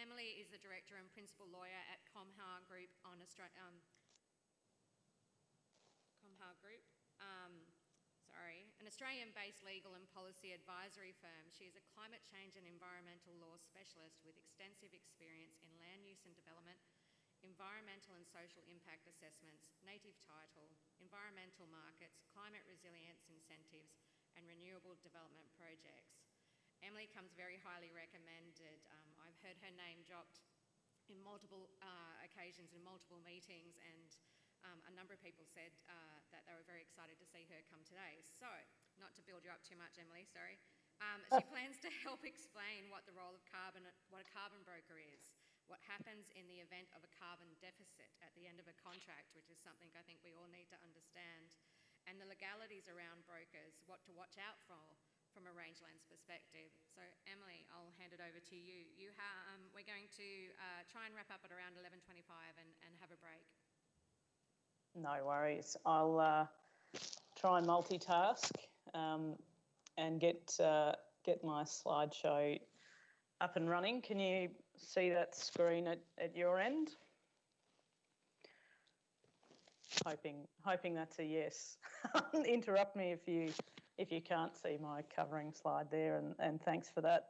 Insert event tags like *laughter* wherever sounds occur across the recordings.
Emily is the Director and Principal Lawyer at Comhar Group on Australia. Um, Group. Um, sorry, an Australian-based legal and policy advisory firm. She is a climate change and environmental law specialist with extensive experience in land use and development, environmental and social impact assessments, native title, environmental markets, climate resilience incentives, and renewable development projects. Emily comes very highly recommended. Um, I've heard her name dropped in multiple uh, occasions in multiple meetings and um, a number of people said uh, that they were very excited to see her come today. So, not to build you up too much, Emily, sorry. Um, she *laughs* plans to help explain what the role of carbon, what a carbon broker is, what happens in the event of a carbon deficit at the end of a contract, which is something I think we all need to understand, and the legalities around brokers, what to watch out for from a rangelands perspective. So Emily, I'll hand it over to you. You um, we're going to uh, try and wrap up at around 11.25 and, and have a break. No worries. I'll uh, try and multitask um, and get uh, get my slideshow up and running. Can you see that screen at, at your end? Hoping hoping that's a yes. *laughs* Interrupt me if you if you can't see my covering slide there, and, and thanks for that.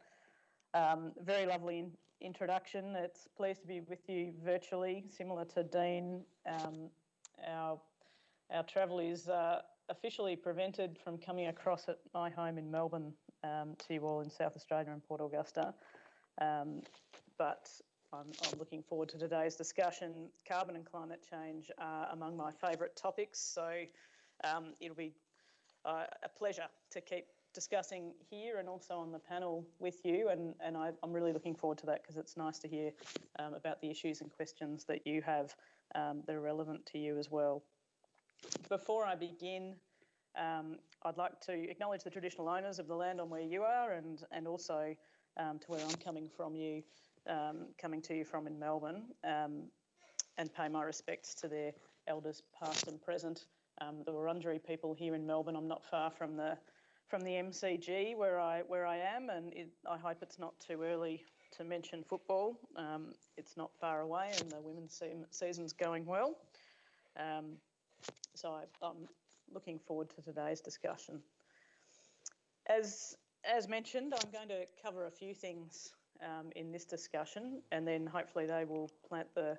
Um, very lovely in introduction. It's pleased to be with you virtually, similar to Dean. Um, our, our travel is uh, officially prevented from coming across at my home in Melbourne um, to you all in South Australia and Port Augusta. Um, but I'm, I'm, looking forward to today's discussion. Carbon and climate change are among my favourite topics, so um, it'll be uh, a pleasure to keep discussing here and also on the panel with you. And, and I, am really looking forward to that because it's nice to hear um, about the issues and questions that you have um, that are relevant to you as well. Before I begin, um, I'd like to acknowledge the traditional owners of the land on where you are and, and also um, to where I'm coming from you, um, coming to you from in Melbourne, um, and pay my respects to their elders past and present. Um, the Wurundjeri people here in Melbourne, I'm not far from the from the MCG where I where I am, and it, I hope it's not too early to mention football. Um, it's not far away, and the women's se- season's going well. Um, so I, I'm looking forward to today's discussion. As as mentioned, I'm going to cover a few things um, in this discussion, and then hopefully they will plant the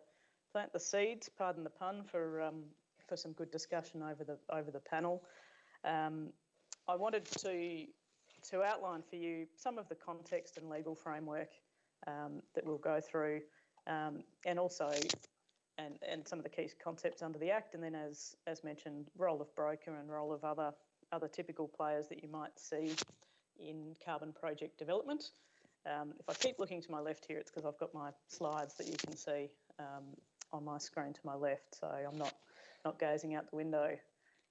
plant the seeds. Pardon the pun for um, for some good discussion over the over the panel. Um, I wanted to to outline for you some of the context and legal framework um, that we'll go through, um, and also and and some of the key concepts under the Act, and then as as mentioned, role of broker and role of other other typical players that you might see in carbon project development. Um, if I keep looking to my left here, it's because I've got my slides that you can see um, on my screen to my left, so I'm not not gazing out the window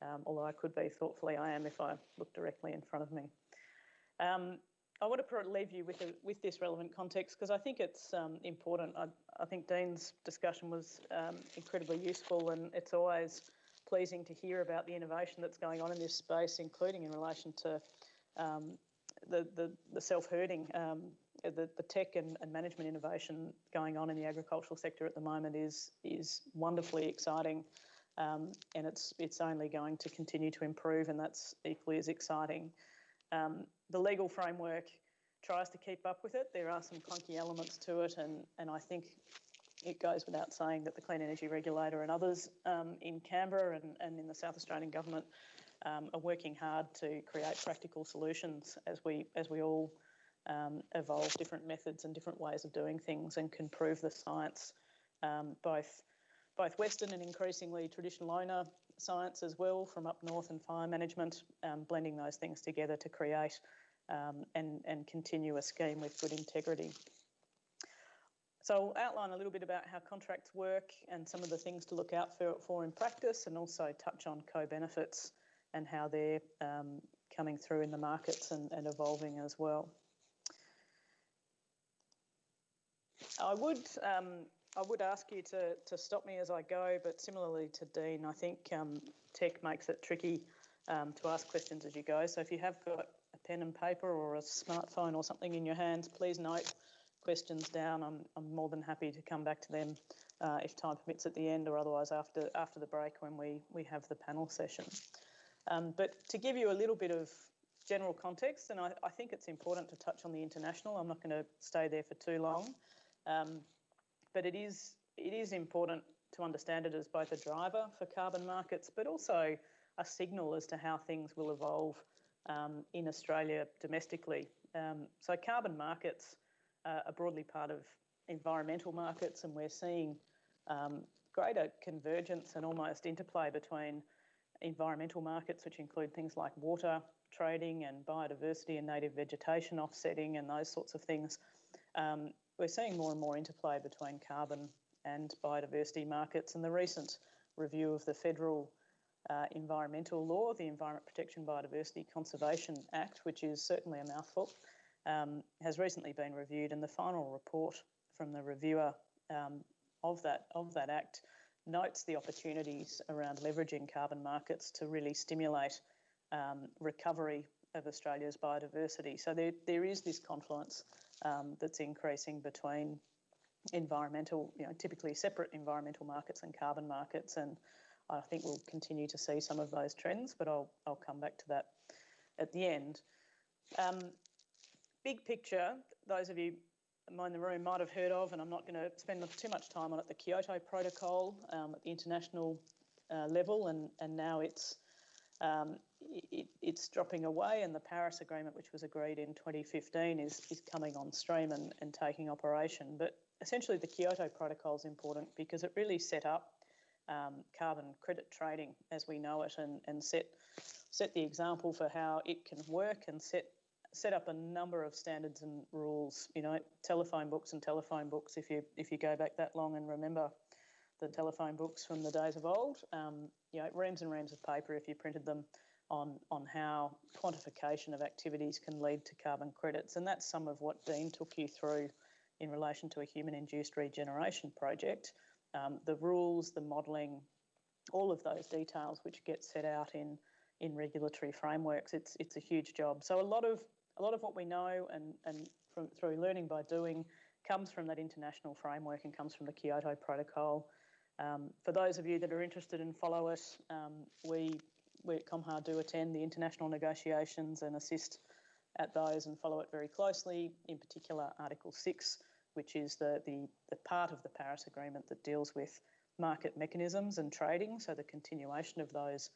um, although I could be thoughtfully, I am if I look directly in front of me. Um, I want to leave you with, a, with this relevant context because I think it's um, important. I, I, think Dean's discussion was um, incredibly useful, and it's always pleasing to hear about the innovation that's going on in this space, including in relation to um, the, the, the self-herding. Um, the, the tech and, and management innovation going on in the agricultural sector at the moment is is wonderfully exciting. Um, and it's it's only going to continue to improve, and that's equally as exciting. Um, the legal framework tries to keep up with it. There are some clunky elements to it, and and I think it goes without saying that the Clean Energy Regulator and others um, in Canberra and, and in the South Australian government um, are working hard to create practical solutions as we as we all um, evolve different methods and different ways of doing things and can prove the science um, both both Western and increasingly traditional owner science as well from up north and fire management, um, blending those things together to create um, and, and continue a scheme with good integrity. So I'll outline a little bit about how contracts work and some of the things to look out for, for in practice and also touch on co-benefits and how they're um, coming through in the markets and, and evolving as well. I would um, I would ask you to, to stop me as I go, but similarly to Dean, I think um, tech makes it tricky um, to ask questions as you go. So if you have got a pen and paper or a smartphone or something in your hands, please note questions down, I'm, I'm more than happy to come back to them uh, if time permits at the end or otherwise after, after the break when we, we have the panel session. Um, but to give you a little bit of general context, and I, I, think it's important to touch on the international. I'm not going to stay there for too long, um, but it is it is important to understand it as both a driver for carbon markets, but also a signal as to how things will evolve um, in Australia domestically. Um, so carbon markets uh, are broadly part of environmental markets, and we're seeing um, greater convergence and almost interplay between environmental markets, which include things like water trading and biodiversity and native vegetation offsetting and those sorts of things. Um, we're seeing more and more interplay between carbon and biodiversity markets, and the recent review of the federal uh, environmental law, the Environment Protection Biodiversity Conservation Act, which is certainly a mouthful, um, has recently been reviewed, and the final report from the reviewer um, of that of that act notes the opportunities around leveraging carbon markets to really stimulate um, recovery of Australia's biodiversity. So there, there is this confluence um, that's increasing between environmental, you know, typically separate environmental markets and carbon markets, and I think we'll continue to see some of those trends, but I'll, I'll come back to that at the end. Um, big picture, those of you in the room might have heard of, and I'm not going to spend too much time on it, the Kyoto Protocol um, at the international uh, level, and, and now it's um, it, it's dropping away, and the Paris Agreement, which was agreed in 2015, is, is coming on stream and, and taking operation. But essentially, the Kyoto Protocol is important because it really set up um, carbon credit trading as we know it and, and set, set the example for how it can work and set set up a number of standards and rules. You know, telephone books and telephone books. If you if you go back that long and remember the telephone books from the days of old, um, you know, reams and reams of paper if you printed them on on how quantification of activities can lead to carbon credits, and that's some of what Dean took you through in relation to a human-induced regeneration project. Um, the rules, the modelling, all of those details which get set out in in regulatory frameworks. It's it's a huge job. So a lot of a lot of what we know and, and from, through learning by doing comes from that international framework and comes from the Kyoto Protocol. Um, for those of you that are interested and follow it, um, we, we at Comhar do attend the international negotiations and assist at those and follow it very closely, in particular Article 6, which is the, the, the part of the Paris Agreement that deals with market mechanisms and trading, so the continuation of those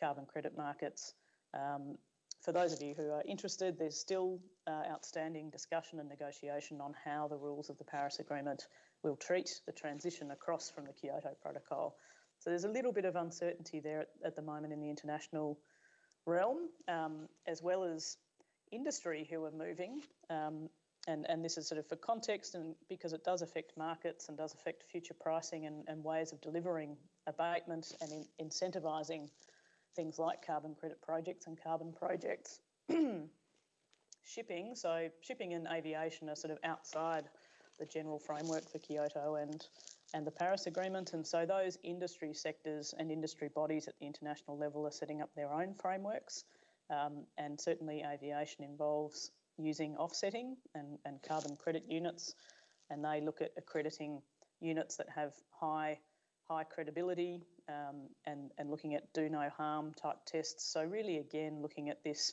carbon credit markets. Um, for those of you who are interested, there's still uh, outstanding discussion and negotiation on how the rules of the Paris Agreement will treat the transition across from the Kyoto Protocol. So there's a little bit of uncertainty there at, at the moment in the international realm, um, as well as industry who are moving. Um, and, and this is sort of for context and because it does affect markets and does affect future pricing and, and ways of delivering abatement and in, incentivising things like carbon credit projects and carbon projects. *clears throat* shipping, so shipping and aviation are sort of outside the general framework for Kyoto and and the Paris Agreement, and so those industry sectors and industry bodies at the international level are setting up their own frameworks, um, and certainly aviation involves using offsetting and, and carbon credit units, and they look at accrediting units that have high high credibility um, and, and looking at do no harm type tests. So, really, again, looking at this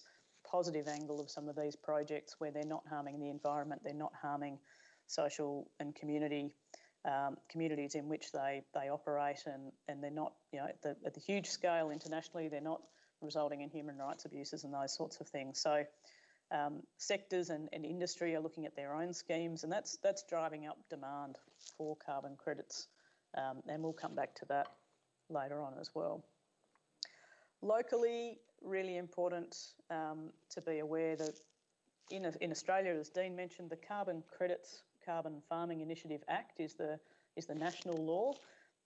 positive angle of some of these projects where they're not harming the environment, they're not harming social and community. Um, communities in which they, they operate and, and they're not, you know, at the, at the huge scale internationally, they're not resulting in human rights abuses and those sorts of things. So um, sectors and, and industry are looking at their own schemes and that's that's driving up demand for carbon credits um, and we'll come back to that later on as well. Locally, really important um, to be aware that in, in Australia, as Dean mentioned, the Carbon Credits Carbon Farming Initiative Act is the, is the national law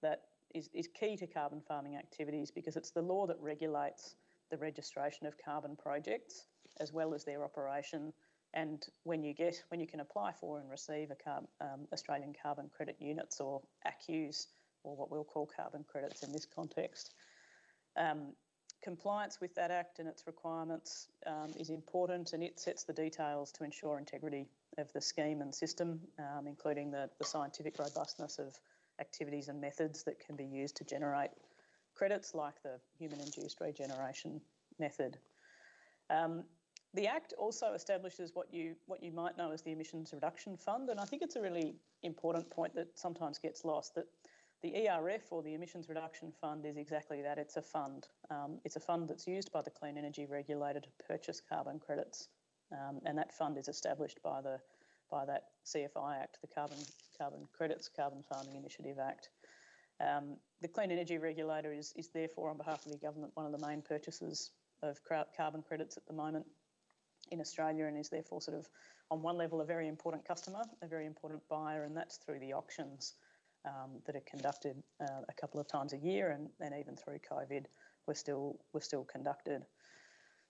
that is, is key to carbon farming activities because it's the law that regulates the registration of carbon projects as well as their operation and when you get when you can apply for and receive a carb, um, Australian carbon credit units or ACCUs or what we'll call carbon credits in this context. Um, compliance with that act and its requirements um, is important and it sets the details to ensure integrity of the scheme and system, um, including the, the scientific robustness of activities and methods that can be used to generate credits like the human-induced regeneration method. Um, the Act also establishes what you what you might know as the Emissions Reduction Fund, and I think it's a really important point that sometimes gets lost. That the ERF or the Emissions Reduction Fund is exactly that. It's a fund. Um, it's a fund that's used by the Clean Energy Regulator to purchase carbon credits, um, and that fund is established by the by that CFI Act, the Carbon Carbon Credits Carbon Farming Initiative Act. Um, the Clean Energy Regulator is is therefore on behalf of the government one of the main purchasers of carbon credits at the moment in Australia and is therefore sort of on one level a very important customer, a very important buyer, and that's through the auctions um, that are conducted uh, a couple of times a year, and, and even through COVID, we're still we're still conducted.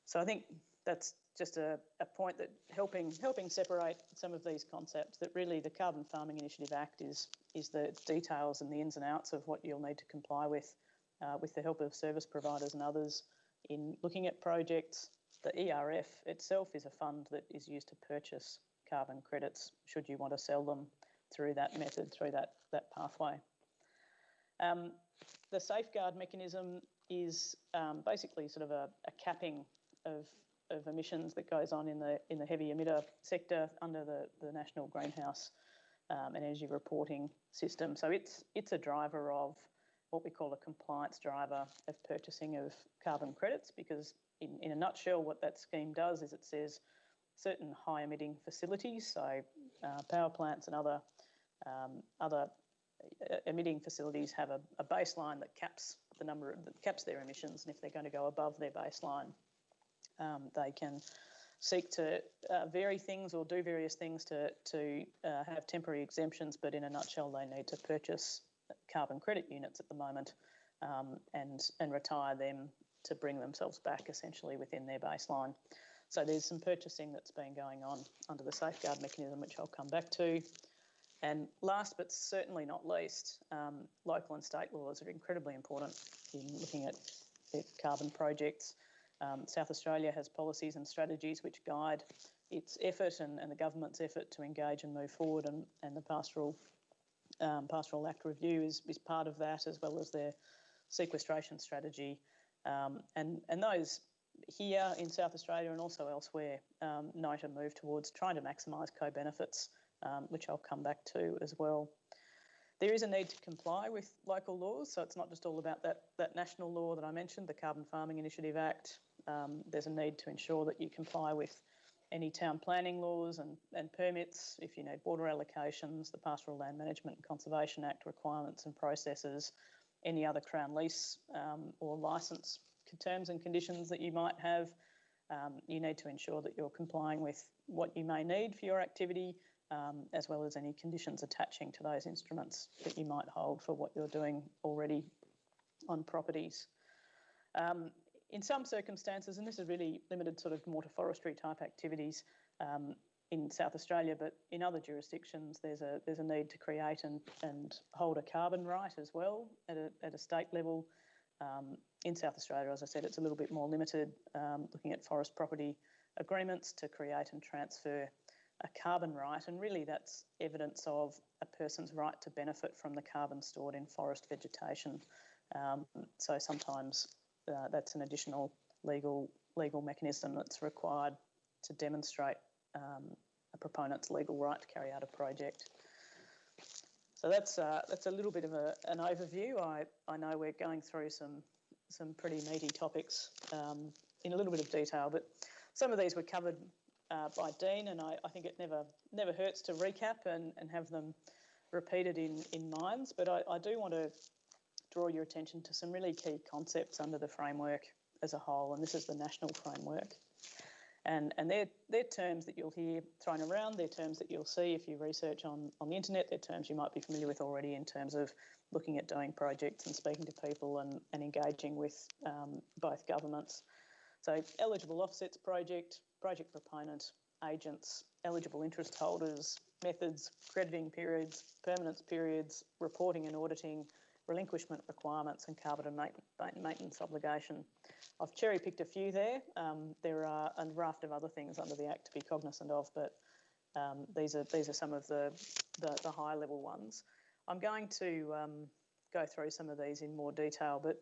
So I think that's just a, a point that helping helping separate some of these concepts. That really the Carbon Farming Initiative Act is is the details and the ins and outs of what you'll need to comply with, uh, with the help of service providers and others in looking at projects, the ERF itself is a fund that is used to purchase carbon credits should you want to sell them through that method, through that, that pathway. Um, the safeguard mechanism is um, basically sort of a, a capping of, of emissions that goes on in the in the heavy emitter sector under the, the National Greenhouse um, Energy Reporting System. So it's it's a driver of what we call a compliance driver of purchasing of carbon credits because in, in a nutshell what that scheme does is it says certain high emitting facilities so uh, power plants and other um, other uh, emitting facilities have a, a, baseline that caps the number that caps their emissions and if they're going to go above their baseline um, they can seek to uh, vary things or do various things to, to uh, have temporary exemptions but in a nutshell they need to purchase carbon credit units at the moment um, and, and retire them to bring themselves back essentially within their baseline. So there's some purchasing that's been going on under the safeguard mechanism, which I'll come back to. And last but certainly not least, um, local and state laws are incredibly important in looking at carbon projects. Um, South Australia has policies and strategies which guide its effort and, and the government's effort to engage and move forward, and, and the pastoral um, Pastoral Act review is, is part of that, as well as their sequestration strategy. Um, and, and those here in South Australia and also elsewhere um, note a move towards trying to maximise co benefits, um, which I'll come back to as well. There is a need to comply with local laws, so it's not just all about that, that national law that I mentioned, the Carbon Farming Initiative Act. Um, there's a need to ensure that you comply with any town planning laws and, and permits, if you need border allocations, the Pastoral Land Management and Conservation Act requirements and processes, any other Crown lease um, or licence terms and conditions that you might have. Um, you need to ensure that you're complying with what you may need for your activity, um, as well as any conditions attaching to those instruments that you might hold for what you're doing already on properties. Um, in some circumstances, and this is really limited sort of more to forestry type activities um, in South Australia, but in other jurisdictions, there's a there's a need to create and, and hold a carbon right as well at a, at a state level. Um, in South Australia, as I said, it's a little bit more limited, um, looking at forest property agreements to create and transfer a carbon right, and really that's evidence of a person's right to benefit from the carbon stored in forest vegetation. Um, so sometimes uh, that's an additional legal legal mechanism that's required to demonstrate um, a proponent's legal right to carry out a project. So that's uh, that's a little bit of a, an overview. I, I know we're going through some some pretty meaty topics um, in a little bit of detail, but some of these were covered uh, by Dean, and I, I, think it never never hurts to recap and, and have them repeated in, in minds. But I, I do want to draw your attention to some really key concepts under the framework as a whole, and this is the national framework. And, and they're, they're terms that you'll hear thrown around, they're terms that you'll see if you research on, on the internet, they're terms you might be familiar with already in terms of looking at doing projects and speaking to people and, and engaging with um, both governments. So eligible offsets project, project proponent, agents, eligible interest holders, methods, crediting periods, permanence periods, reporting and auditing, relinquishment requirements and carbon maintenance obligation. I've cherry picked a few there. Um, there are a raft of other things under the Act to be cognisant of, but Um, these are these are some of the, the, the high level ones. I'm going to um, go through some of these in more detail, but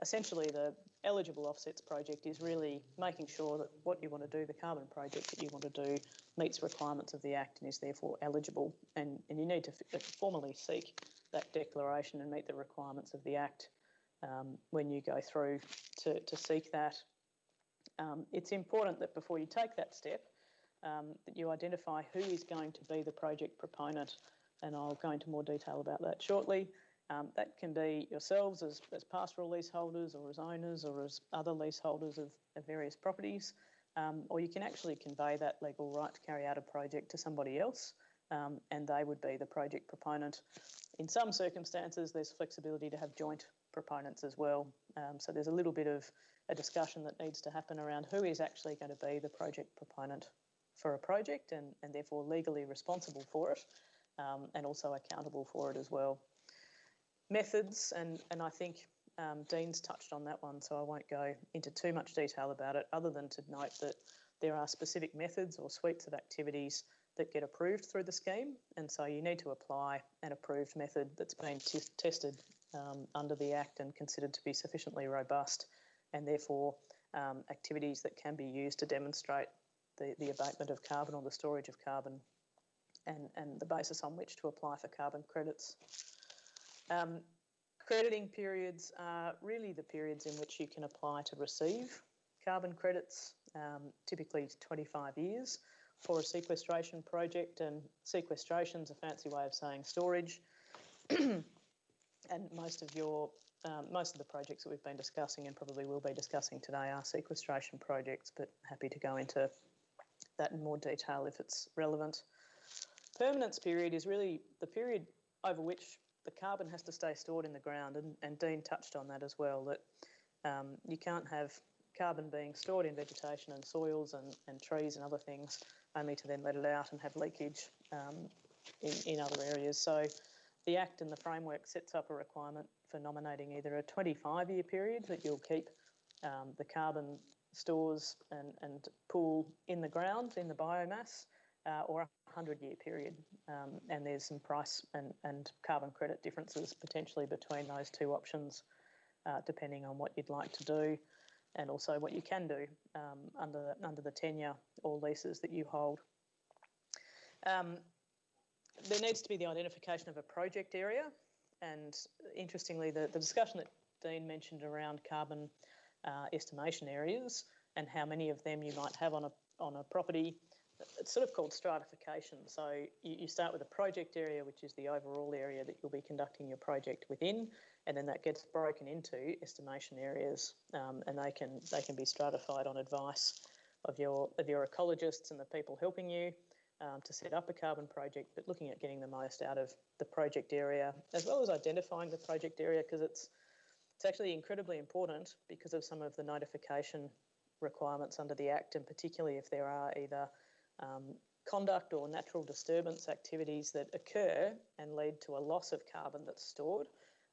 essentially the eligible offsets project is really making sure that what you want to do, the carbon project that you want to do, meets requirements of the Act and is therefore eligible. And, and you need to f- formally seek that declaration and meet the requirements of the Act um, when you go through to, to seek that. Um, it's important that before you take that step, um, that you identify who is going to be the project proponent, and I'll go into more detail about that shortly. Um, that can be yourselves as, as pastoral leaseholders or as owners or as other leaseholders of, of various properties, um, or you can actually convey that legal right to carry out a project to somebody else um, and they would be the project proponent. In some circumstances, there's flexibility to have joint proponents as well. Um, so there's a little bit of a discussion that needs to happen around who is actually going to be the project proponent for a project and, and therefore legally responsible for it um, and also accountable for it as well. Methods, and, and I think um, Dean's touched on that one, so I won't go into too much detail about it, other than to note that there are specific methods or suites of activities that get approved through the scheme, and so you need to apply an approved method that's been t- tested um, under the Act and considered to be sufficiently robust, and therefore um, activities that can be used to demonstrate the, the abatement of carbon or the storage of carbon, and, and the basis on which to apply for carbon credits. Um, crediting periods are really the periods in which you can apply to receive carbon credits, um, typically 25 years for a sequestration project, and sequestration is a fancy way of saying storage. *clears throat* and most of your um, most of the projects that we've been discussing and probably will be discussing today are sequestration projects, but happy to go into that in more detail if it's relevant. Permanence period is really the period over which the carbon has to stay stored in the ground, and, and Dean touched on that as well. That um, you can't have carbon being stored in vegetation and soils and, and trees and other things only to then let it out and have leakage um, in, in other areas. So the Act and the framework sets up a requirement for nominating either a 25 year period that you'll keep um, the carbon stores and, and pool in the ground, in the biomass, uh, or a 100 year period. Um, and there's some price and, and carbon credit differences potentially between those two options, uh, depending on what you'd like to do and also what you can do um, under, under the tenure or leases that you hold. Um, there needs to be the identification of a project area, and interestingly, the, the discussion that Dean mentioned around carbon uh, estimation areas and how many of them you might have on a, on a property it's sort of called stratification. So you, you, start with a project area, which is the overall area that you'll be conducting your project within, and then that gets broken into estimation areas, um, and they can they can be stratified on advice of your of your ecologists and the people helping you um, to set up a carbon project, but looking at getting the most out of the project area as well as identifying the project area because it's it's actually incredibly important because of some of the notification requirements under the Act, and particularly if there are either um, conduct or natural disturbance activities that occur and lead to a loss of carbon that's stored,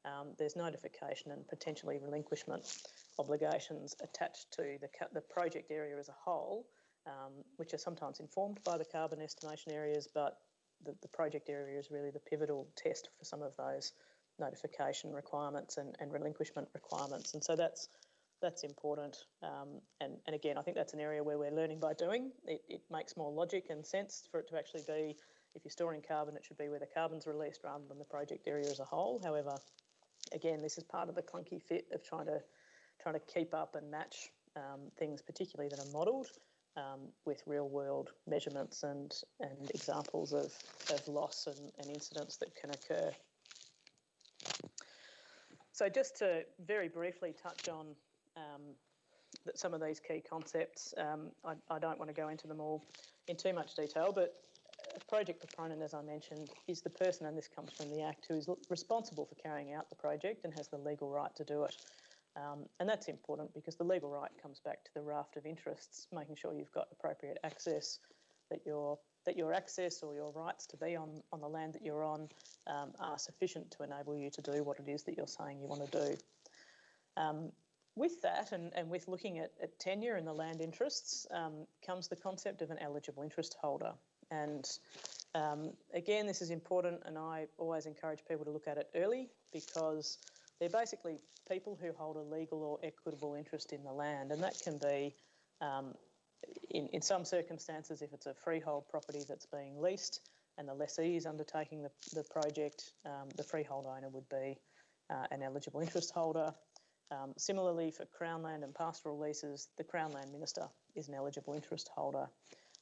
um, there's notification and potentially relinquishment obligations attached to the, the project area as a whole, um, which are sometimes informed by the carbon estimation areas, but the, the project area is really the pivotal test for some of those notification requirements and, and relinquishment requirements. And so that's that's important. Um, and, and again, I think that's an area where we're learning by doing. It, it makes more logic and sense for it to actually be, if you're storing carbon, it should be where the carbon's released rather than the project area as a whole. However, again, this is part of the clunky fit of trying to trying to keep up and match um, things, particularly that are modelled. Um, with real world measurements and, and examples of, of loss and, and incidents that can occur. So, just to very briefly touch on um, some of these key concepts. Um, I, I, don't want to go into them all in too much detail, but project proponent, as I mentioned, is the person, and this comes from the Act, who is responsible for carrying out the project and has the legal right to do it. Um, and that's important because the legal right comes back to the raft of interests, making sure you've got appropriate access, that your that your access or your rights to be on, on the land that you're on um, are sufficient to enable you to do what it is that you're saying you want to do. Um, with that and, and with looking at, at tenure and the land interests um, comes the concept of an eligible interest holder. And um, again, this is important, and I always encourage people to look at it early because they're basically people who hold a legal or equitable interest in the land, and that can be, um, in, in some circumstances, if it's a freehold property that's being leased and the lessee is undertaking the, the project, um, the freehold owner would be uh, an eligible interest holder. Um, similarly, for Crown land and pastoral leases, the Crown land minister is an eligible interest holder.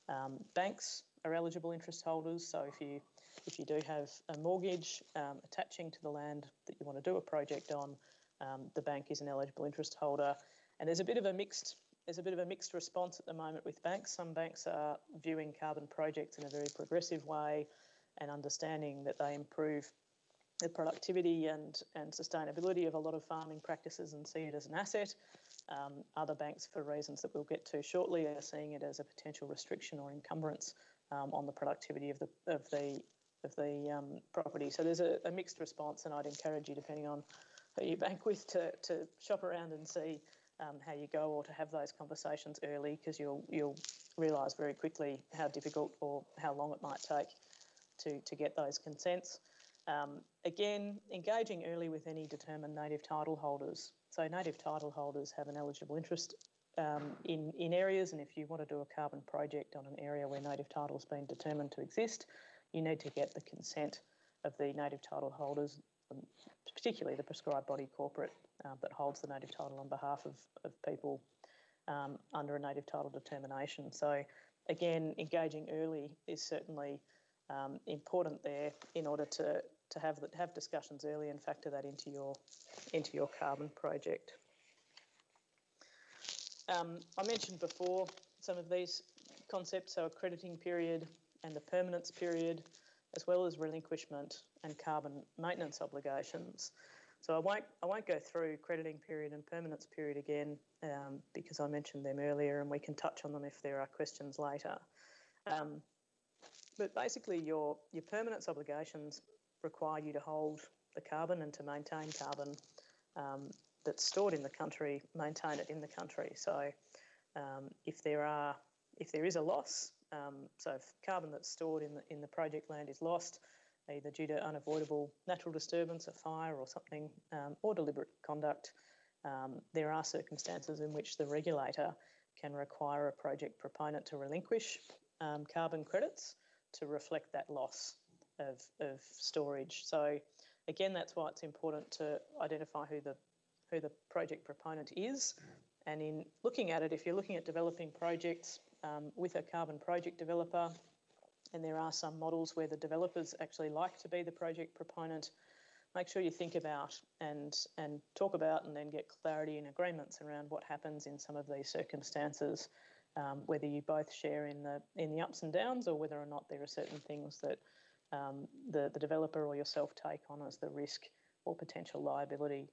Um, banks are eligible interest holders, so if you if you do have a mortgage um, attaching to the land that you want to do a project on, um, the bank is an eligible interest holder. And there's a bit of a mixed there's a bit of a mixed response at the moment with banks. Some banks are viewing carbon projects in a very progressive way and understanding that they improve the productivity and, and sustainability of a lot of farming practices and see it as an asset. Um, other banks, for reasons that we'll get to shortly, are seeing it as a potential restriction or encumbrance um, on the productivity of the of the of the um, property. So there's a, a, mixed response, and I'd encourage you, depending on who you bank with, to, to shop around and see um, how you go, or to have those conversations early, because you'll you'll realise very quickly how difficult or how long it might take to to get those consents. Um, again, engaging early with any determined native title holders. So native title holders have an eligible interest um, in, in areas, and if you want to do a carbon project on an area where native title has been determined to exist, you need to get the consent of the native title holders, um, particularly the prescribed body corporate uh, that holds the native title on behalf of, of people um, under a native title determination. So, again, engaging early is certainly um, important there in order to to have have discussions early and factor that into your into your carbon project. Um, I mentioned before some of these concepts, so accrediting period and the permanence period, as well as relinquishment and carbon maintenance obligations. So I won't I won't go through crediting period and permanence period again um, because I mentioned them earlier, and we can touch on them if there are questions later. Um, but basically, your your permanence obligations require you to hold the carbon and to maintain carbon um, that's stored in the country, maintain it in the country. So um, if there are if there is a loss, um, so if carbon that's stored in the in the project land is lost, either due to unavoidable natural disturbance, a fire or something, um, or deliberate conduct, um, there are circumstances in which the regulator can require a project proponent to relinquish um, carbon credits to reflect that loss of, of storage. So again, that's why it's important to identify who the who the project proponent is. And in looking at it, if you're looking at developing projects um, with a carbon project developer, and there are some models where the developers actually like to be the project proponent, make sure you think about and and talk about and then get clarity and agreements around what happens in some of these circumstances, um, whether you both share in the in the ups and downs or whether or not there are certain things that um, the, the developer or yourself take on as the risk or potential liability.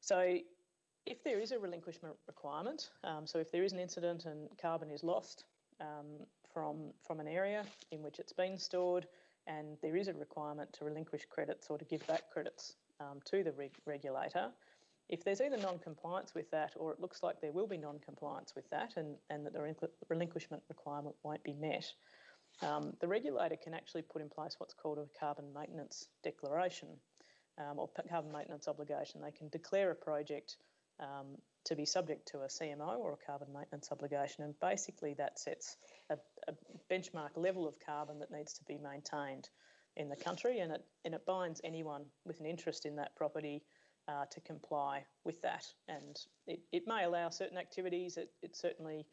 So if there is a relinquishment requirement, um, so if there is an incident and carbon is lost um, from, from an area in which it's been stored and there is a requirement to relinquish credits or to give back credits um, to the reg regulator, if there's either non-compliance with that or it looks like there will be non-compliance with that and, and that the relinquishment requirement won't be met, um, the regulator can actually put in place what's called a carbon maintenance declaration um, or carbon maintenance obligation. They can declare a project um, to be subject to a CMO or a carbon maintenance obligation, and basically that sets a, a, benchmark level of carbon that needs to be maintained in the country, and it and it binds anyone with an interest in that property uh, to comply with that. And it, it may allow certain activities. It, it certainly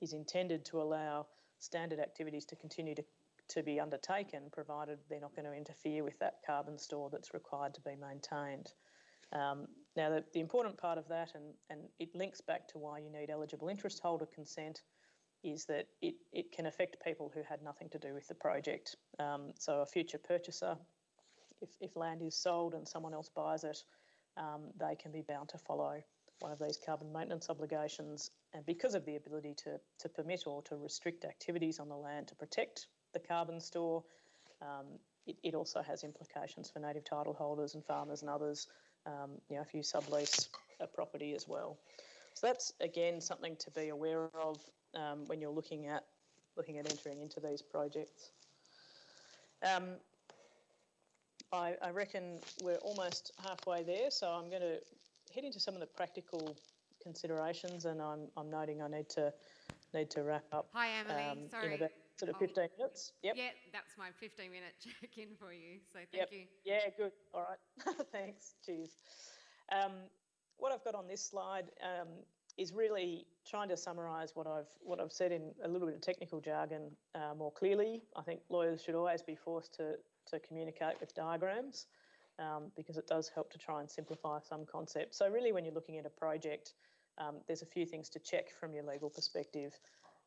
is intended to allow standard activities to continue to, to be undertaken, provided they're not going to interfere with that carbon store that's required to be maintained. Um, now, the, the, important part of that, and, and it links back to why you need eligible interest holder consent, is that it, it can affect people who had nothing to do with the project. Um, so, a future purchaser, if, if land is sold and someone else buys it, um, they can be bound to follow one of these carbon maintenance obligations. And because of the ability to, to permit or to restrict activities on the land to protect the carbon store, um, it, it, also has implications for native title holders and farmers and others. Um, you know, if you sublease a property as well. So that's again something to be aware of um, when you're looking at looking at entering into these projects. Um, I, I reckon we're almost halfway there, so I'm going to head into some of the practical considerations, and I'm, I'm noting I need to need to wrap up. Hi, Emily. um, Sorry. Sort of Oh. 15 minutes. Yep. Yeah, that's my 15 minute *laughs* check in for you. So thank Yep. you. Yeah, good. All right. *laughs* Thanks. Cheers. Um, what I've got on this slide um, is really trying to summarise what I've what I've said in a little bit of technical jargon uh, more clearly. I think lawyers should always be forced to to communicate with diagrams um, because it does help to try and simplify some concepts. So really, when you're looking at a project, um, there's a few things to check from your legal perspective.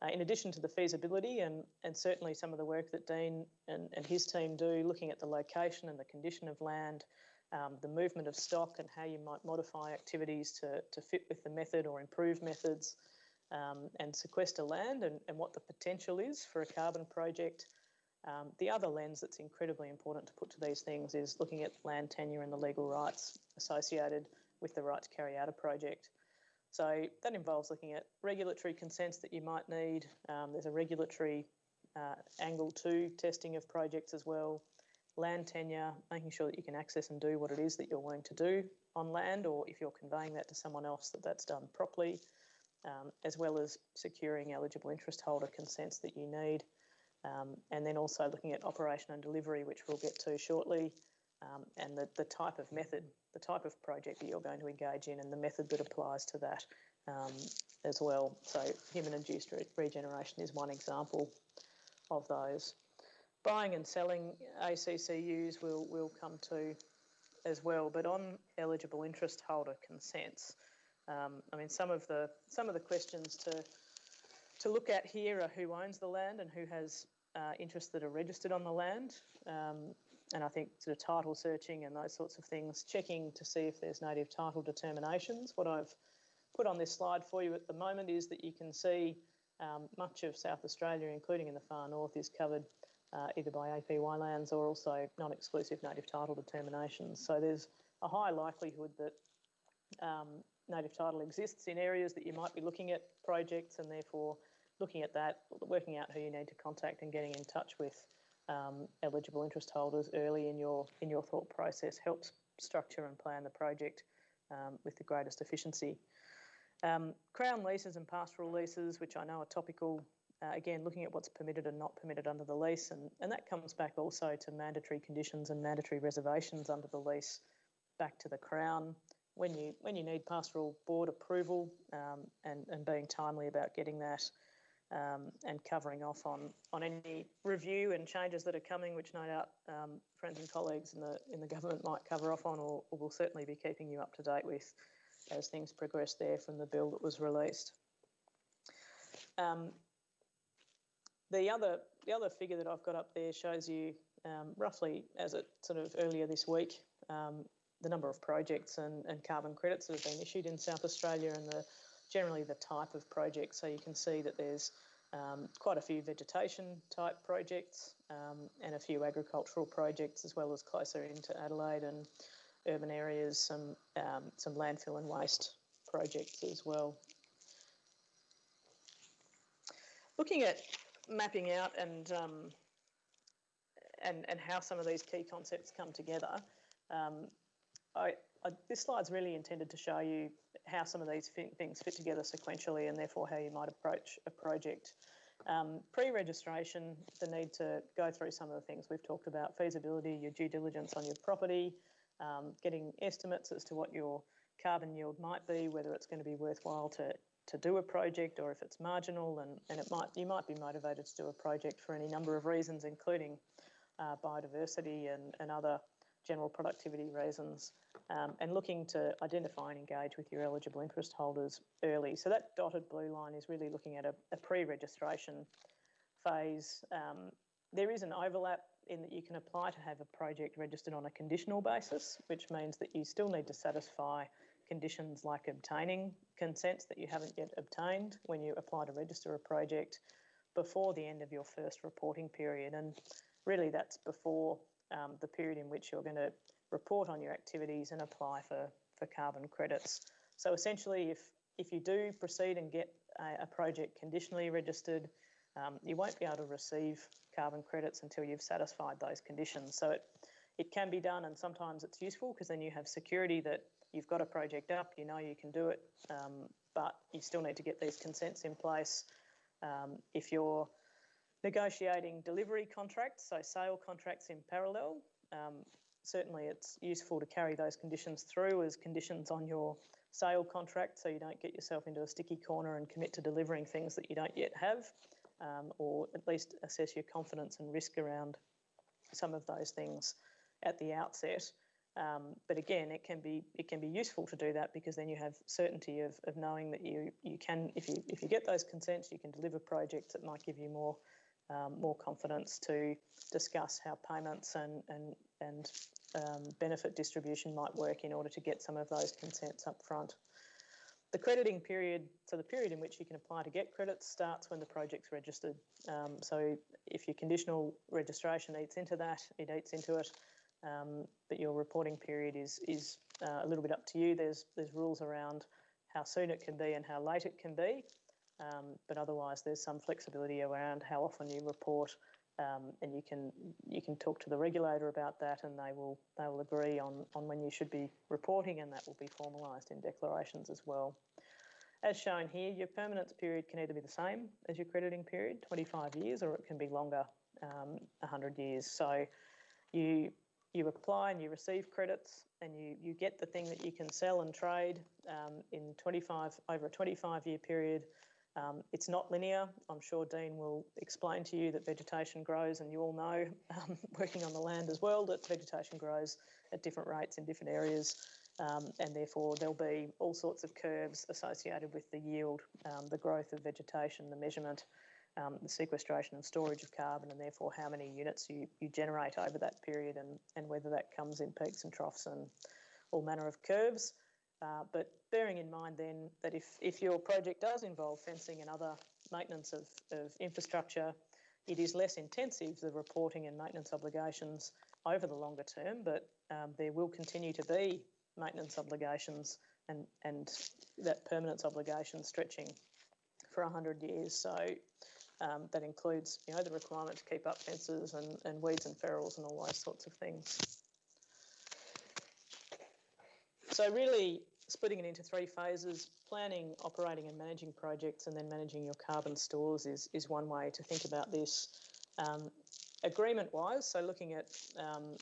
Uh, in addition to the feasibility and, and certainly some of the work that Dean and, and his team do, looking at the location and the condition of land, um, the movement of stock and how you might modify activities to, to fit with the method or improve methods, um, and sequester land and, and what the potential is for a carbon project. Um, the other lens that's incredibly important to put to these things is looking at land tenure and the legal rights associated with the right to carry out a project. So that involves looking at regulatory consents that you might need. Um, there's a regulatory uh, angle to testing of projects as well. Land tenure, making sure that you can access and do what it is that you're wanting to do on land, or if you're conveying that to someone else, that that's done properly, um, as well as securing eligible interest holder consents that you need. Um, and then also looking at operation and delivery, which we'll get to shortly, um, and the, the type of method, the type of project that you're going to engage in, and the method that applies to that um, as well. So, human induced re- regeneration is one example of those. Buying and selling ACCUs will will come to as well, but on eligible interest holder consents. Um, I mean, some of the some of the questions to to look at here are who owns the land and who has uh, interests that are registered on the land. Um, and I think sort of title searching and those sorts of things, checking to see if there's native title determinations. What I've put on this slide for you at the moment is that you can see um, much of South Australia, including in the far north, is covered uh, either by APY lands or also non-exclusive native title determinations. So there's a high likelihood that um, native title exists in areas that you might be looking at projects and therefore looking at that, working out who you need to contact and getting in touch with um, eligible interest holders early in your in your thought process helps structure and plan the project um, with the greatest efficiency. Um, Crown leases and pastoral leases, which I know are topical, uh, again, looking at what's permitted and not permitted under the lease, and, and that comes back also to mandatory conditions and mandatory reservations under the lease back to the Crown. When you when you need pastoral board approval um, and, and being timely about getting that um, and covering off on, on any review and changes that are coming, which no doubt um, friends and colleagues in the in the government might cover off on, or, or will certainly be keeping you up to date with as things progress there from the bill that was released. Um, the other the other figure that I've got up there shows you um, roughly as it sort of earlier this week um, the number of projects and, and carbon credits that have been issued in South Australia and the generally the type of project. So you can see that there's um, quite a few vegetation type projects um, and a few agricultural projects as well as closer into Adelaide and urban areas, some um, some landfill and waste projects as well. Looking at mapping out and um, and and how some of these key concepts come together, um, I, I, this slide's really intended to show you how some of these fi- things fit together sequentially, and therefore how you might approach a project. Um, pre-registration, the need to go through some of the things we've talked about: feasibility, your due diligence on your property, um, getting estimates as to what your carbon yield might be, whether it's going to be worthwhile to to do a project or if it's marginal, and, and it might you might be motivated to do a project for any number of reasons, including uh, biodiversity and, and other general productivity reasons, um, and looking to identify and engage with your eligible interest holders early. So that dotted blue line is really looking at a, a pre-registration phase. Um, there is an overlap in that you can apply to have a project registered on a conditional basis, which means that you still need to satisfy conditions like obtaining consents that you haven't yet obtained when you apply to register a project before the end of your first reporting period. And really, that's before um, the period in which you're going to report on your activities and apply for, for carbon credits. So essentially, if if you do proceed and get a, a project conditionally registered, um, you won't be able to receive carbon credits until you've satisfied those conditions. So it it can be done, and sometimes it's useful because then you have security that you've got a project up, you know you can do it, um, but you still need to get these consents in place. Um, if you're negotiating delivery contracts, so sale contracts in parallel, um, certainly it's useful to carry those conditions through as conditions on your sale contract so you don't get yourself into a sticky corner and commit to delivering things that you don't yet have, um, or at least assess your confidence and risk around some of those things at the outset. Um, but again, it can be it can be useful to do that because then you have certainty of, of knowing that you you can if you if you get those consents, you can deliver projects that might give you more um, more confidence to discuss how payments and and and um, benefit distribution might work in order to get some of those consents up front. The crediting period, so the period in which you can apply to get credits starts when the project's registered. Um, so if your conditional registration eats into that, it eats into it um, but your reporting period is is uh, a little bit up to you. There's there's rules around how soon it can be and how late it can be, um, but otherwise there's some flexibility around how often you report, um, and you can you can talk to the regulator about that, and they will they will agree on on when you should be reporting, and that will be formalised in declarations as well. As shown here, your permanence period can either be the same as your crediting period, 25 years, or it can be longer, um, 100 years. So you you apply and you receive credits and you, you get the thing that you can sell and trade um, in 25 over a 25 year period. Um, it's not linear. I'm sure Dean will explain to you that vegetation grows, and you all know, um, *laughs* working on the land as well, that vegetation grows at different rates in different areas, um, and therefore there'll be all sorts of curves associated with the yield, um, the growth of vegetation, the measurement, um, the sequestration and storage of carbon and therefore how many units you, you generate over that period and, and whether that comes in peaks and troughs and all manner of curves. Uh, but bearing in mind then that if, if your project does involve fencing and other maintenance of, of infrastructure, it is less intensive, the reporting and maintenance obligations over the longer term, but um, there will continue to be maintenance obligations and, and that permanence obligation stretching for 100 years. So um, that includes, you know, the requirement to keep up fences and, and weeds and ferrules and all those sorts of things. So really splitting it into three phases, planning, operating and managing projects and then managing your carbon stores is, is one way to think about this. Um, Agreement-wise, so looking at um,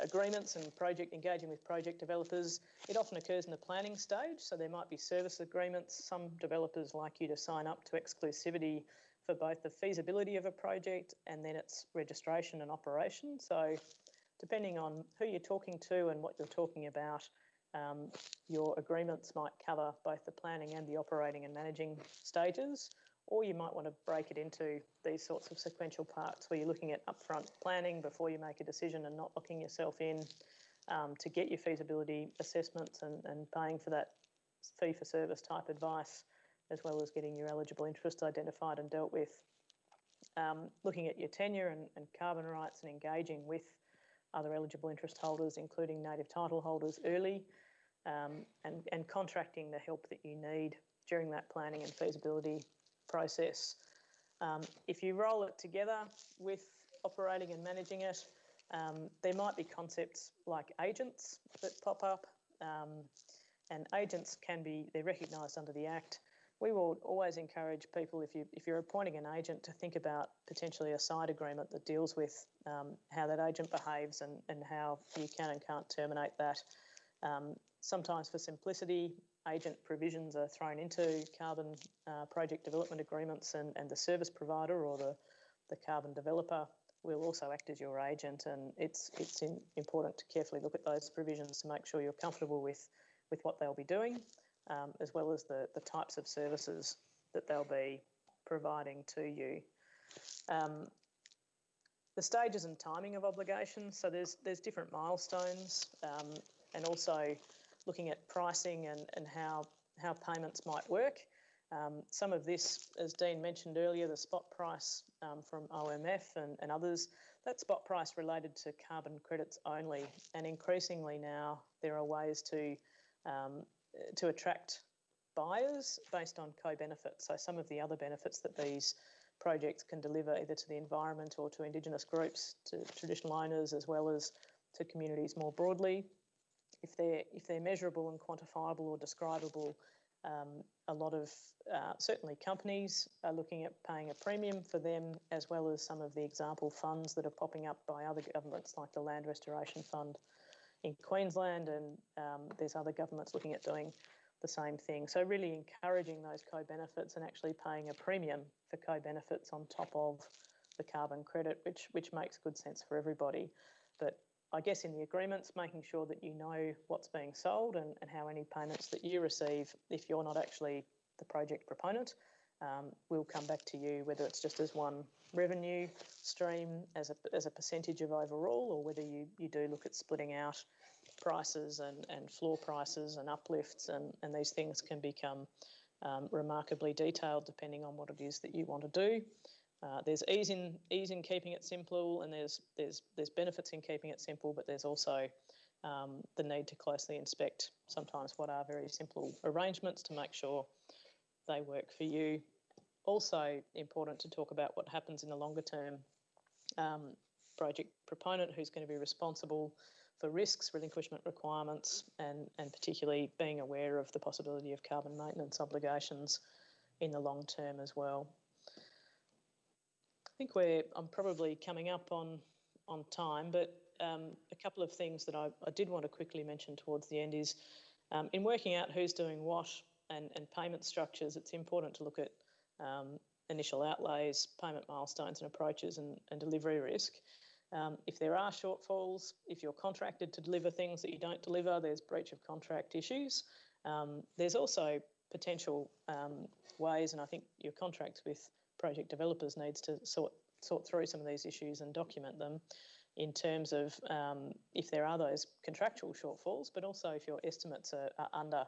agreements and project engaging with project developers, it often occurs in the planning stage. So there might be service agreements. Some developers like you to sign up to exclusivity for both the feasibility of a project and then its registration and operation. So, depending on who you're talking to and what you're talking about, um, your agreements might cover both the planning and the operating and managing stages, or you might want to break it into these sorts of sequential parts where you're looking at upfront planning before you make a decision and not locking yourself in um, to get your feasibility assessments and, and paying for that fee for service type advice as well as getting your eligible interest identified and dealt with. Um, looking at your tenure and, and carbon rights and engaging with other eligible interest holders, including native title holders, early, um, and, and contracting the help that you need during that planning and feasibility process. Um, if you roll it together with operating and managing it, um, there might be concepts like agents that pop up, um, and agents can be, they're recognised under the Act we will always encourage people if you if you're appointing an agent to think about potentially a side agreement that deals with um, how that agent behaves and, and how you can and can't terminate that. Sometimes for simplicity, agent provisions are thrown into carbon uh, project development agreements and, and the service provider or the, the carbon developer will also act as your agent and it's it's in, important to carefully look at those provisions to make sure you're comfortable with with what they'll be doing um, as well as the, the types of services that they'll be providing to you. Um, the stages and timing of obligations, so there's there's different milestones um, and also looking at pricing and, and how, how payments might work. Um, some of this, as Dean mentioned earlier, the spot price um, from OMF and, and others, that spot price related to carbon credits only. And increasingly now, there are ways to um, to attract buyers based on co-benefits. So some of the other benefits that these projects can deliver either to the environment or to Indigenous groups, to traditional owners, as well as to communities more broadly. If they're if they're measurable and quantifiable or describable, um, a lot of uh, certainly companies are looking at paying a premium for them, as well as some of the example funds that are popping up by other governments, like the Land Restoration Fund in Queensland, and um, there's other governments looking at doing the same thing. So really encouraging those co-benefits and actually paying a premium for co-benefits on top of the carbon credit, which which makes good sense for everybody. I guess in the agreements, making sure that you know what's being sold and, and how any payments that you receive, if you're not actually the project proponent, um, will come back to you, whether it's just as one revenue stream as a, as a percentage of overall, or whether you, you do look at splitting out prices and, and floor prices and uplifts, and, and these things can become um, remarkably detailed depending on what it is that you want to do. Uh, there's ease in ease in keeping it simple, and there's there's there's benefits in keeping it simple, but there's also um, the need to closely inspect sometimes what are very simple arrangements to make sure they work for you. Also important to talk about what happens in the longer term. Um, project proponent who's going to be responsible for risks, relinquishment requirements, and, and particularly being aware of the possibility of carbon maintenance obligations in the long term as well. I think we're I'm probably coming up on on time, but um, a couple of things that I, I, did want to quickly mention towards the end is um, in working out who's doing what and, and payment structures, it's important to look at um, initial outlays, payment milestones and approaches, and, and delivery risk. Um, if there are shortfalls, if you're contracted to deliver things that you don't deliver, there's breach of contract issues. Um, there's also potential um, ways, and I think your contracts with project developers needs to sort sort through some of these issues and document them in terms of um, if there are those contractual shortfalls, but also if your estimates are, are under,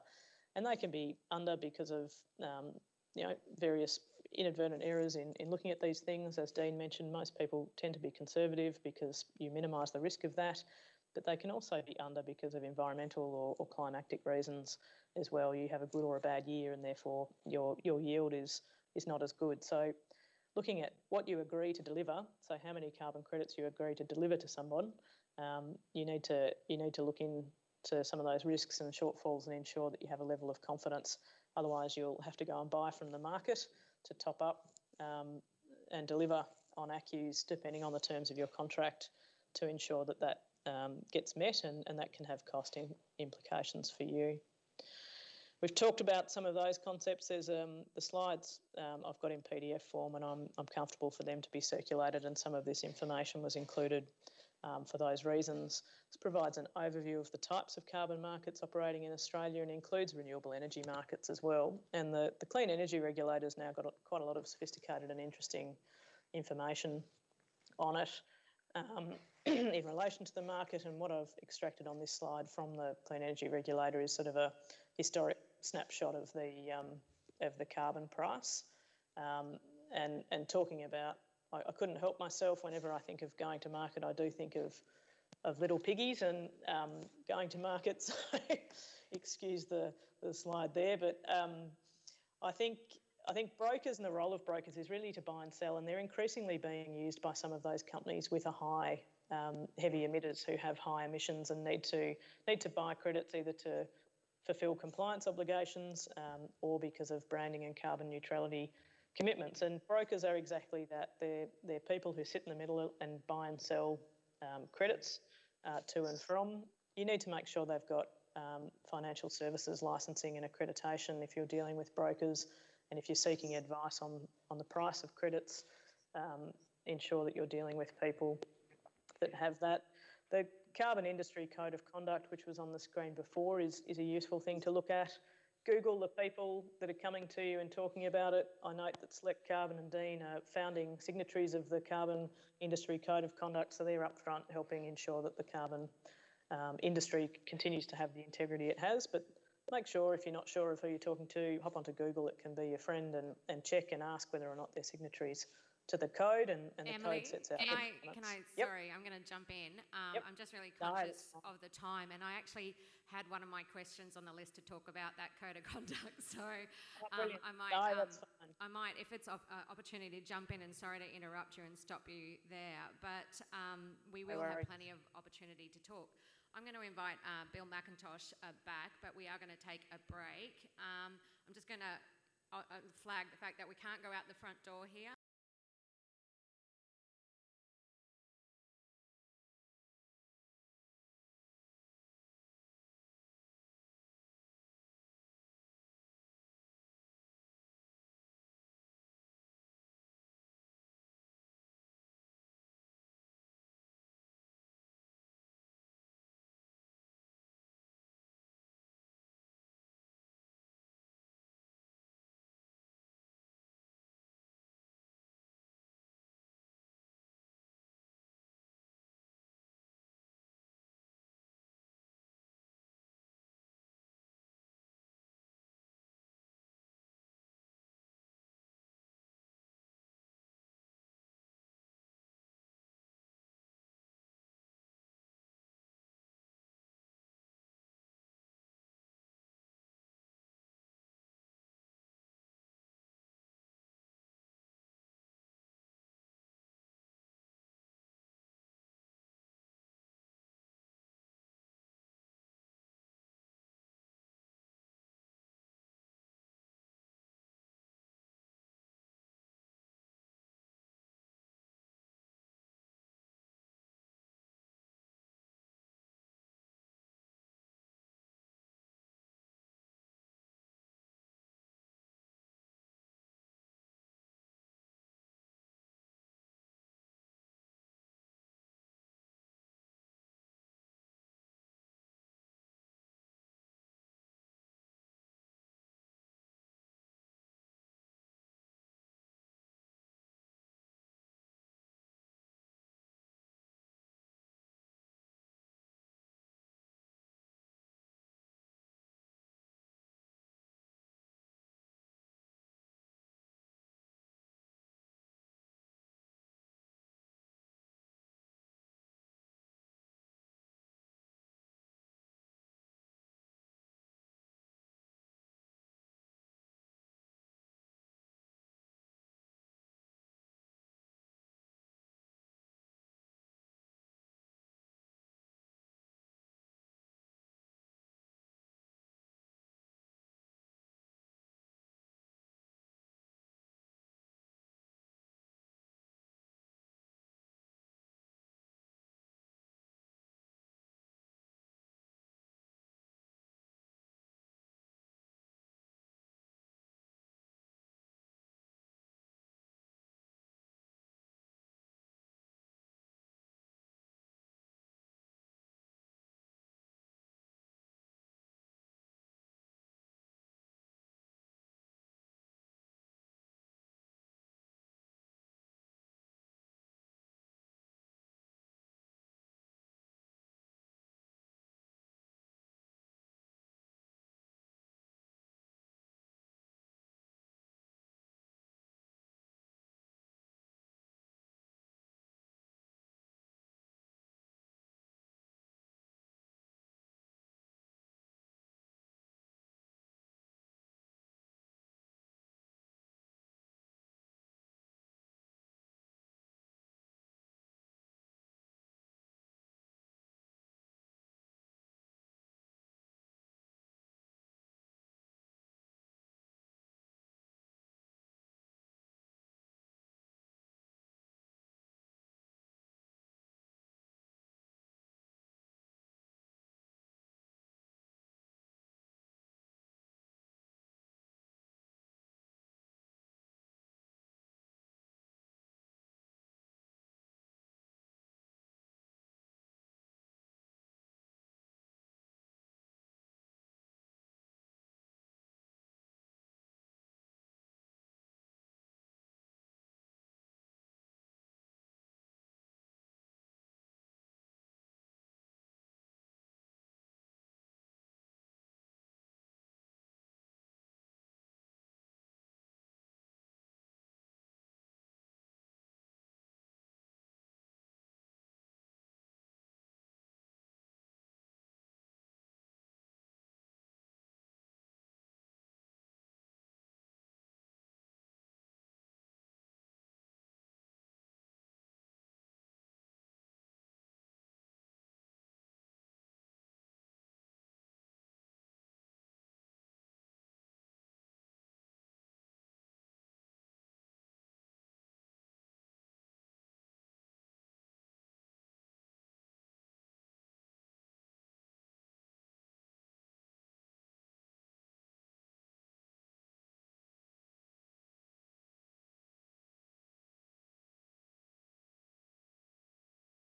and they can be under because of um, you know various inadvertent errors in, in looking at these things. As Dean mentioned, most people tend to be conservative because you minimise the risk of that, but they can also be under because of environmental or, or climatic reasons as well. You have a good or a bad year, and therefore your your yield is is not as good. So looking at what you agree to deliver, so how many carbon credits you agree to deliver to someone, um, you need to you need to look into some of those risks and shortfalls and ensure that you have a level of confidence. Otherwise, you'll have to go and buy from the market to top up um, and deliver on ACCUs depending on the terms of your contract to ensure that that um, gets met and, and that can have cost implications for you. We've talked about some of those concepts. There's um, the slides um, I've got in PDF form, and I'm, I'm comfortable for them to be circulated. And some of this information was included um, for those reasons. This provides an overview of the types of carbon markets operating in Australia and includes renewable energy markets as well. And the, the clean energy regulator's now got quite a lot of sophisticated and interesting information on it. Um, *clears throat* in relation to the market and what I've extracted on this slide from the Clean Energy Regulator is sort of a historic snapshot of the um, of the carbon price, um, and and talking about. I, I, couldn't help myself whenever I think of going to market. I do think of of little piggies and um, going to markets. *laughs* excuse the, the slide there, but um, I think I think brokers and the role of brokers is really to buy and sell, and they're increasingly being used by some of those companies with a high um, heavy emitters who have high emissions and need to need to buy credits either to fulfil compliance obligations um, or because of branding and carbon neutrality commitments. And brokers are exactly that. They're, they're people who sit in the middle and buy and sell um, credits uh, to and from. You need to make sure they've got um, financial services licensing and accreditation if you're dealing with brokers and if you're seeking advice on, on the price of credits, um, ensure that you're dealing with people that have that. The Carbon Industry Code of Conduct, which was on the screen before, is, is a useful thing to look at. Google the people that are coming to you and talking about it. I note that Select Carbon and Dean are founding signatories of the Carbon Industry Code of Conduct, so they're up front helping ensure that the carbon um, industry continues to have the integrity it has. But make sure if you're not sure of who you're talking to, hop onto Google, it can be your friend, and, and check and ask whether or not they're signatories to the code, and, and the code sets out. can I, can I. Yep. sorry, I'm going to jump in. Um, Yep. I'm just really conscious of the time, and I actually had one of my questions on the list to talk about that code of *laughs* conduct. So Oh, um. I might, No, um. I might, if it's an opportunity to jump in, and sorry to interrupt you and stop you there, but um, we will have plenty of opportunity to talk. I'm going to invite uh, Bill McIntosh uh, back, but we are going to take a break. Um, I'm just going to uh, uh, flag the fact that we can't go out the front door here.